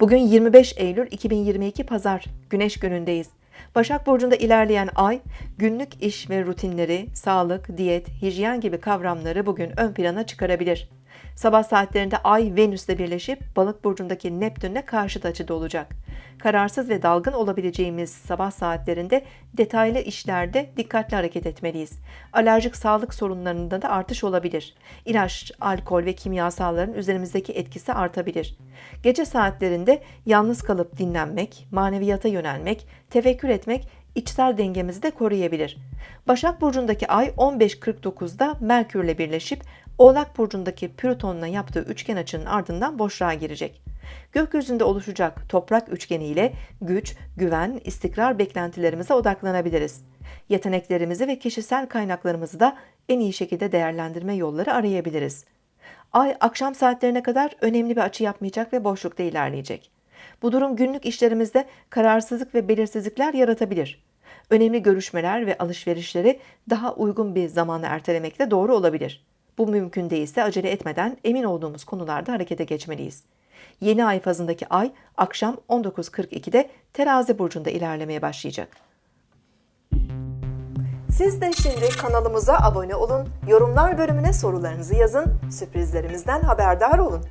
Bugün 25 Eylül 2022 Pazar, Güneş günündeyiz. Başak Burcu'nda ilerleyen ay, günlük iş ve rutinleri, sağlık, diyet, hijyen gibi kavramları bugün ön plana çıkarabilir. Sabah saatlerinde ay Venüs'le birleşip Balık Burcu'ndaki Neptün'le karşıt açıda olacak. Kararsız ve dalgın olabileceğimiz sabah saatlerinde detaylı işlerde dikkatli hareket etmeliyiz. Alerjik sağlık sorunlarında da artış olabilir. İlaç, alkol ve kimyasalların üzerimizdeki etkisi artabilir. Gece saatlerinde yalnız kalıp dinlenmek, maneviyata yönelmek, tefekkür etmek içsel dengemizi de koruyabilir. Başak Burcu'ndaki ay 15.49'da Merkür'le birleşip Oğlak Burcu'ndaki Plüton'la yaptığı üçgen açının ardından boşluğa girecek. Gökyüzünde oluşacak toprak üçgeni ile güç, güven, istikrar beklentilerimize odaklanabiliriz. Yeteneklerimizi ve kişisel kaynaklarımızı da en iyi şekilde değerlendirme yolları arayabiliriz. Ay akşam saatlerine kadar önemli bir açı yapmayacak ve boşlukta ilerleyecek. Bu durum günlük işlerimizde kararsızlık ve belirsizlikler yaratabilir. Önemli görüşmeler ve alışverişleri daha uygun bir zamana ertelemek de doğru olabilir. Bu mümkün değilse acele etmeden emin olduğumuz konularda harekete geçmeliyiz. Yeni ay fazındaki ay akşam 19.42'de terazi burcunda ilerlemeye başlayacak. Siz de şimdi kanalımıza abone olun, yorumlar bölümüne sorularınızı yazın, sürprizlerimizden haberdar olun.